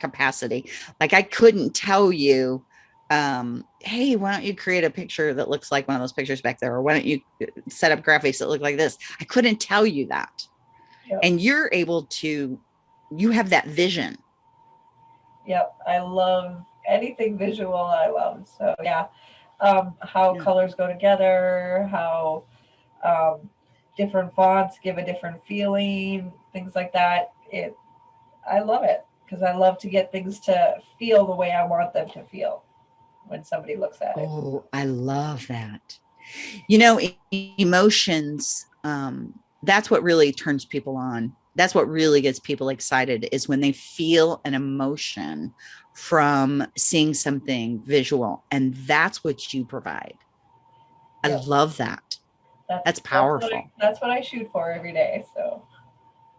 capacity. Like I couldn't tell you um hey why don't you create a picture that looks like one of those pictures back there or why don't you uh, set up graphics that look like this i couldn't tell you that Yep. and you're able to you have that vision Yep, I love anything visual. I love so yeah, um, how Yeah. colors go together, how um, different fonts give a different feeling, things like that. It, I love it because I love to get things to feel the way I want them to feel when somebody looks at it. Oh, I love that. You know, emotions, um, that's what really turns people on. That's what really gets people excited is when they feel an emotion from seeing something visual. And that's what you provide. I Yeah. love that. That's what I- powerful. That's what I, shoot for every day. So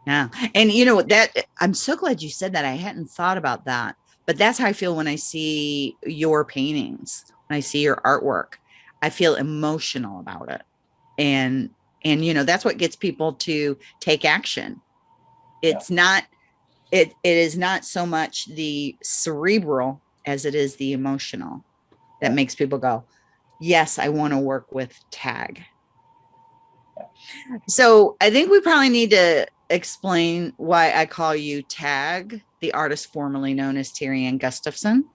Yeah. And you know that I'm so glad you said that. I hadn't thought about that. But that's how I feel when I see your paintings, when I see your artwork. I feel emotional about it. And and you know, that's what gets people to take action. It's not it it is not so much the cerebral as it is the emotional that makes people go, "Yes, I want to work with tag." So I think we probably need to explain why I call you Tag, the artist formerly known as Ann Gustafson.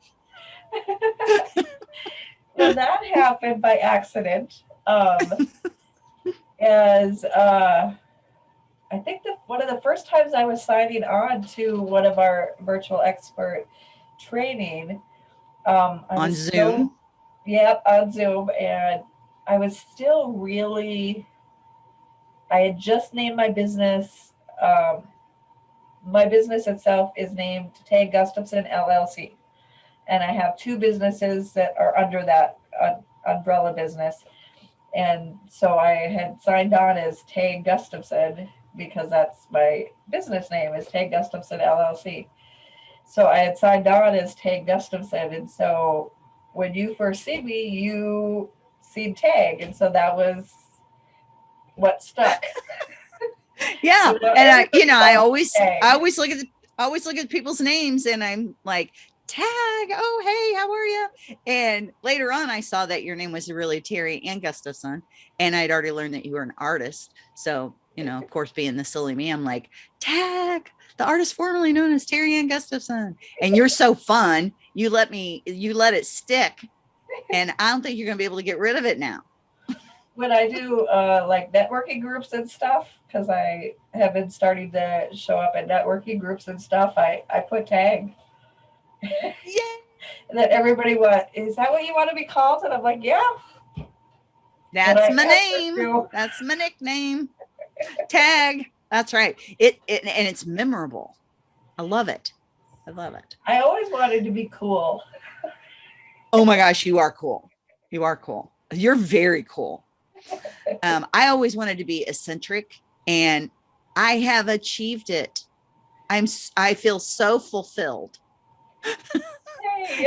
well, that happened by accident. Um, as uh, I think the, one of the first times I was signing on to one of our virtual expert training um, On so- Zoom? yep, on Zoom, and I was still really. I had just named my business. Um, my business itself is named Tay Gustafson LLC, and I have two businesses that are under that uh, umbrella business. And so I had signed on as Tay Gustafson because that's my business name is Tay Gustafson LLC. So I had signed on as Tay Gustafson, and so when you first see me, you see Tag, and so that was what stuck. Yeah. So And I, you know, I always Tag. I always look at the, I always look at people's names and I'm like, Tag, oh hey, how are you? And later on I saw that your name was really Terry Ann Gustafson. And I'd already learned that you were an artist. So, you know, of course, being the silly me, I'm like, Tag, the artist formerly known as Terry Ann Gustafson. And you're so fun. You let me, you let it stick. And I don't think you're gonna be able to get rid of it now. when I do uh, like networking groups and stuff, because I have been starting to show up at networking groups and stuff, I, I put tag. Yeah. And then everybody went, Is that what you want to be called? And I'm like, Yeah. That's my name. That's my nickname. Tag. That's right. It, it and it's memorable. I love it. I love it. I always wanted to be cool. Oh my gosh, you are cool. You are cool. You're very cool. Um, I always wanted to be eccentric and I have achieved it. I'm I feel so fulfilled.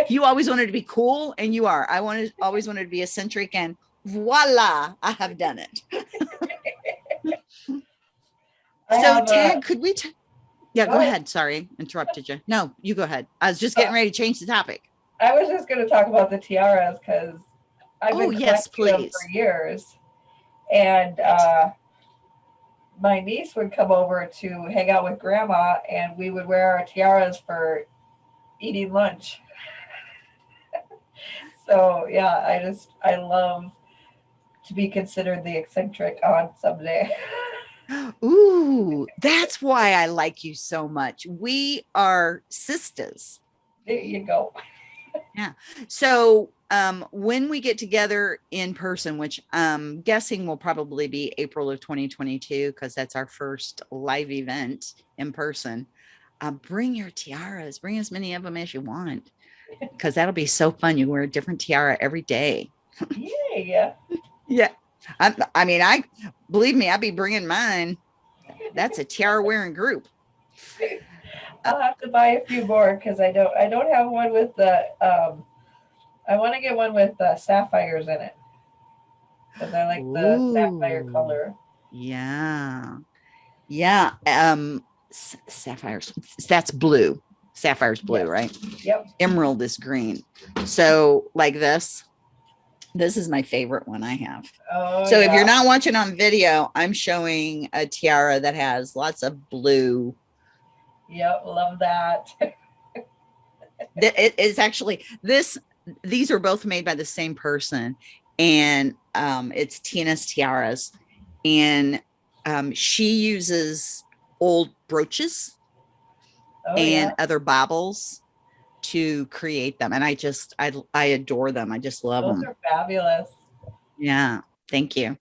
You always wanted to be cool and you are. I wanted always wanted to be eccentric and voila, I have done it. So have a- could we yeah, go Go. ahead. Sorry, interrupted you. No, you go ahead. I was just getting Uh, ready to change the topic. I was just going to talk about the tiaras because I've been Oh, yes, collecting them please. for years, and uh, my niece would come over to hang out with grandma, and we would wear our tiaras for eating lunch. so yeah, I just I love to be considered the eccentric on someday. Ooh, that's why I like you so much. We are sisters. there you go. Yeah. So um, when we get together in person, which I'm guessing will probably be April of 2022, because that's our first live event in person, uh, bring your tiaras, bring as many of them as you want, because that'll be so fun. You wear a different tiara every day. yeah. Yeah. I, I mean, I believe me, I'd be bringing mine. That's a tiara wearing group. I'll have to buy a few more because I don't I don't have one with the um I want to get one with uh, sapphires in it because I like the sapphire color. Yeah. Yeah. Um sapphires. That's blue. Sapphire's blue, Yes. right? Yep. Emerald is green. So like this. This is my favorite one I have. Oh, so if you're not watching on video, I'm showing a tiara that has lots of blue. Yep, love that. It is actually this. These are both made by the same person, and um, it's Tina's tiaras, and um, she uses old brooches Oh, and yeah. other baubles to create them, and I just I I adore them. I just love Those them. are fabulous. Yeah, thank you.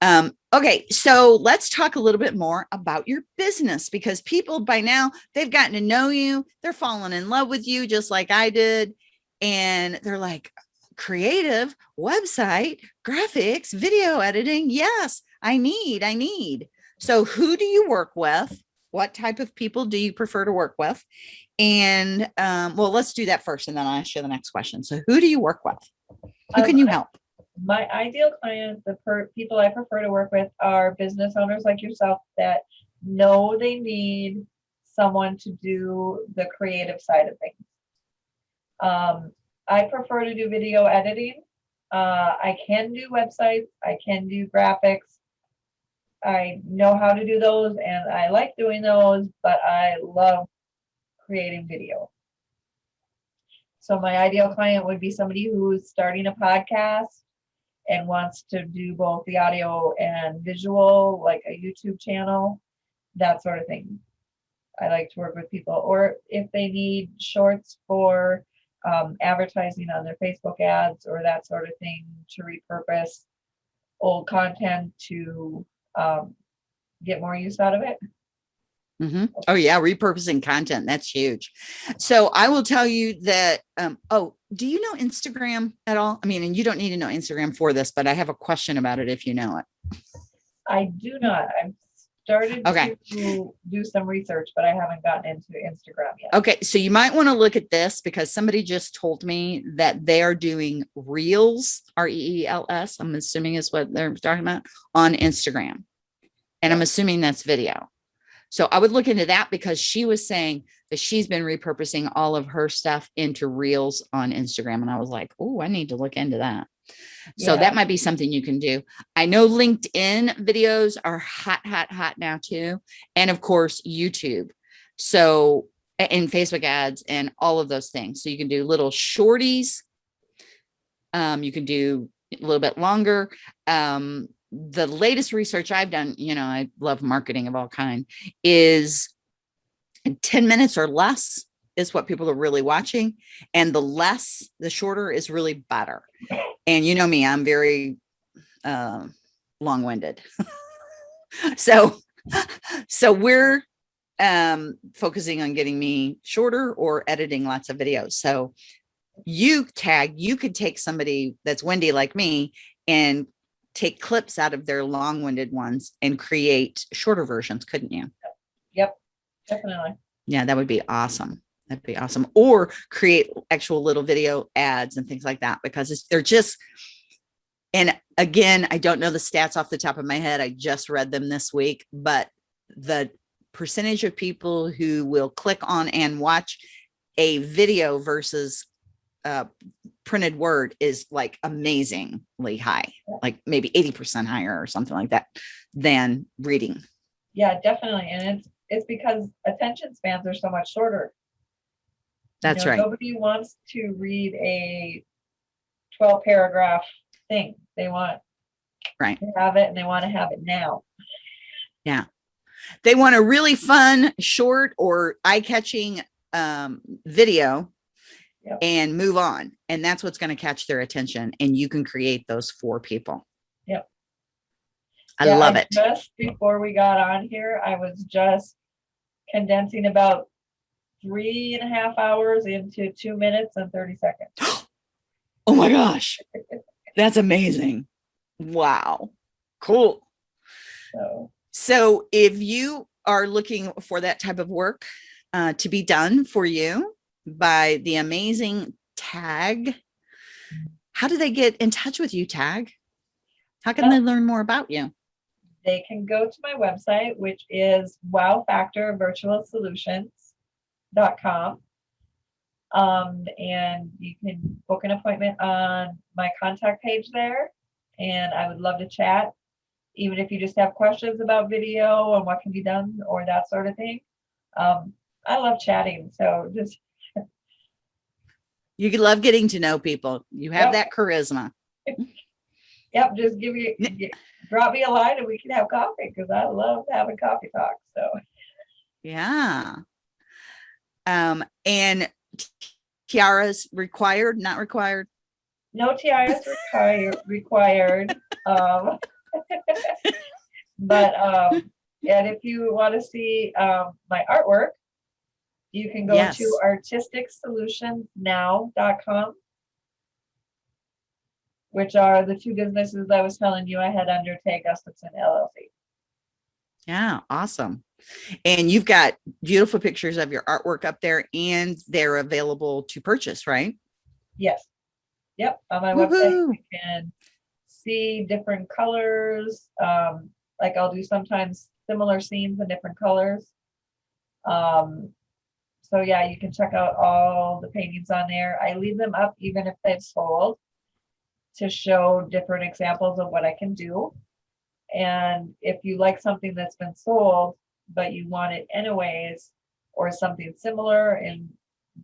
Um, okay, so let's talk a little bit more about your business because people by now they've gotten to know you, they're falling in love with you just like I did, and they're like, creative website, graphics, video editing. Yes, I need, I need. So, who do you work with? What type of people do you prefer to work with? And um, well, let's do that first, and then I'll ask you the next question. So, who do you work with? Who Um, can you help? My ideal clients, the per- people I prefer to work with, are business owners like yourself that know they need someone to do the creative side of things. Um, I prefer to do video editing. Uh, I can do websites. I can do graphics. I know how to do those and I like doing those, but I love creating video. So my ideal client would be somebody who's starting a podcast and wants to do both the audio and visual, like a YouTube channel, that sort of thing. I like to work with people, or if they need shorts for um, advertising on their Facebook ads or that sort of thing to repurpose old content to um, get more use out of it. Mm -hmm. Oh yeah, repurposing content. That's huge. So I will tell you that, um, oh, do you know Instagram at all? I mean, and you don't need to know Instagram for this, but I have a question about it if you know it. I do not. I've started Okay. to do some research, but I haven't gotten into Instagram yet. Okay, so you might want to look at this because somebody just told me that they are doing reels, R E E L S, I'm assuming is what they're talking about on Instagram. And I'm assuming that's video. So I would look into that because she was saying that she's been repurposing all of her stuff into reels on Instagram. And I was like, oh, I need to look into that. So Yeah. that might be something you can do. I know LinkedIn videos are hot, hot, hot now too. And of course, YouTube. So and Facebook ads and all of those things. So you can do little shorties. Um, you can do a little bit longer. Um, the latest research I've done, you know, I love marketing of all kind, is 10 minutes or less is what people are really watching. And the less, the shorter is really better. And you know me, I'm very uh, long-winded. so so we're um focusing on getting me shorter or editing lots of videos so you tag you could take somebody that's windy like me and take clips out of their long-winded ones and create shorter versions couldn't you Yep, definitely. yeah that would be awesome that'd be awesome or create actual little video ads and things like that because it's, they're just and again i don't know the stats off the top of my head i just read them this week but the percentage of people who will click on and watch a video versus uh, printed word is like amazingly high, like maybe 80% higher or something like that than reading. Yeah, definitely. And it's it's because attention spans are so much shorter. That's You know, right. Nobody wants to read a 12 paragraph thing. They want Right. to have it and they want to have it now. Yeah. They want a really fun, short or eye-catching um, video Yep. and move on. And that's what's going to catch their attention. And you can create those for people. Yep. I Yeah, love it. Just before we got on here, I was just condensing about three and a half hours into two minutes and 30 seconds. Oh my gosh. That's amazing. Wow. Cool. So So if you are looking for that type of work uh, to be done for you by the amazing Tag, how do they get in touch with you, Tag? How can Uh, they learn more about you? they can go to my website, which is wowfactorvirtualsolutions.com. Um, and you can book an appointment on my contact page there. And I would love to chat, even if you just have questions about video and what can be done or that sort of thing. Um, I love chatting. So just, You love getting to know people. You have Yep. that charisma. yep, just give me, gi- drop me a line and we can have coffee because I love having coffee talks. So. Yeah. Um, and tiaras required, not required. No TIS required, required. Um, but, um, and if you want to see, um, my artwork, you can go Yes. to artisticsolutionnow.com, which are the two businesses I was telling you I had under Tay Gustafson LLC. Yeah, awesome. And you've got beautiful pictures of your artwork up there and they're available to purchase, right? Yes. Yep, on my website, you can see different colors. Um, like I'll do sometimes similar scenes in different colors. Um, so yeah, you can check out all the paintings on there. I leave them up even if they've sold to show different examples of what I can do. And if you like something that's been sold, but you want it anyways, or something similar in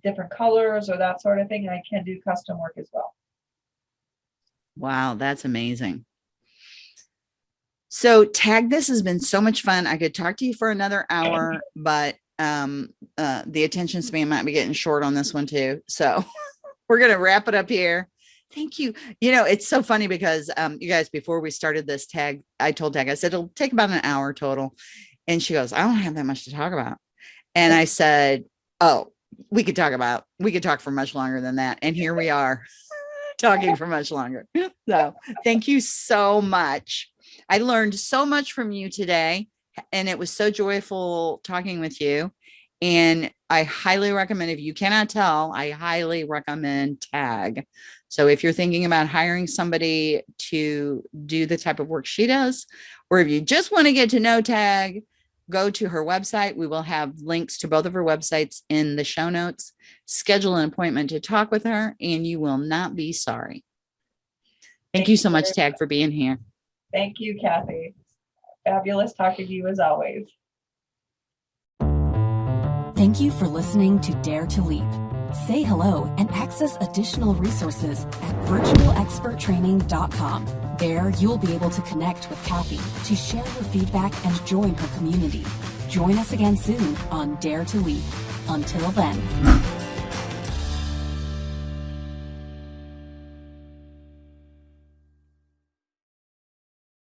different colors or that sort of thing, I can do custom work as well. Wow, that's amazing. So tag, this has been so much fun. I could talk to you for another hour, but um, uh, the attention span might be getting short on this one too. So we're going to wrap it up here. Thank you. You know, it's so funny because um, you guys, before we started this tag, I told tag, I said, it'll take about an hour total. And she goes, I don't have that much to talk about. And I said, oh, we could talk about, we could talk for much longer than that. And here we are talking for much longer. So thank you so much. I learned so much from you today and it was so joyful talking with you. And I highly recommend, if you cannot tell, I highly recommend tag. So if you're thinking about hiring somebody to do the type of work she does, or if you just want to get to know tag, go to her website. We will have links to both of her websites in the show notes. Schedule an appointment to talk with her and you will not be sorry. Thank Thank you you so much, Tag, for being here. Thank you, Kathy. Fabulous talking to you as always. Thank you for listening to Dare to Leap. Say hello and access additional resources at virtualexperttraining.com. There, you'll be able to connect with Kathy to share your feedback and join her community. Join us again soon on Dare to Leap. Until then.